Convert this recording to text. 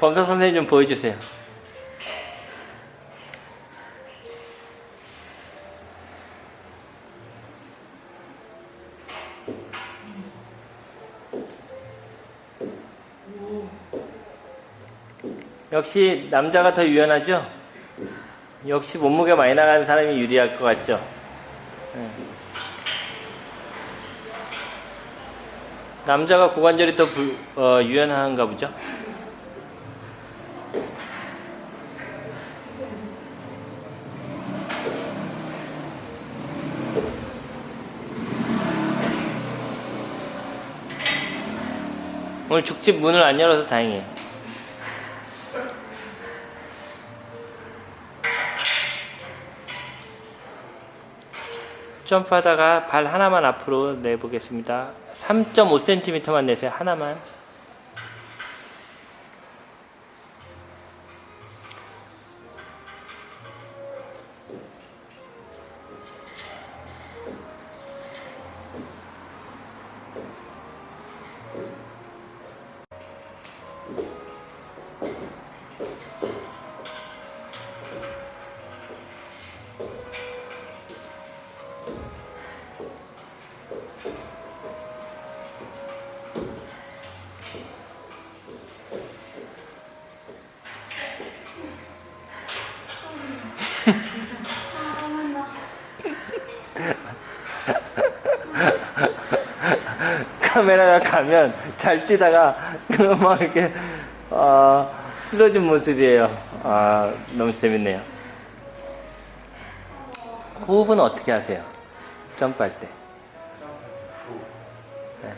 검사 선생님 좀 보여주세요. 역시 남자가 더 유연하죠? 역시 몸무게 많이 나가는 사람이 유리할 것 같죠? 네. 남자가 고관절이 더 불- 어, 유연한가 보죠? 오늘 죽집 문을 안 열어서 다행이에요. 점프하다가 발 하나만 앞으로 내보겠습니다. 3.5cm만 내세요. 하나만. 카메라가 가면 잘 뛰다가 그막 이렇게 어, 쓰러진 모습이에요. 아 너무 재밌네요. 호흡은 어떻게 하세요? 점프할 때. 네.